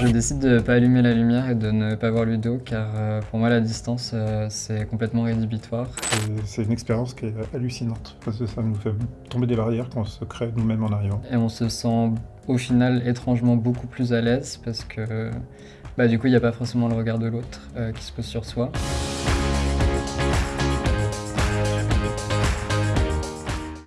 Je décide de ne pas allumer la lumière et de ne pas voir Ludo car euh, pour moi la distance euh, c'est complètement rédhibitoire. C'est une expérience qui est hallucinante parce que ça nous fait tomber des barrières qu'on se crée nous-mêmes en arrivant. Et on se sent au final étrangement beaucoup plus à l'aise parce que bah, du coup il n'y a pas forcément le regard de l'autre euh, qui se pose sur soi.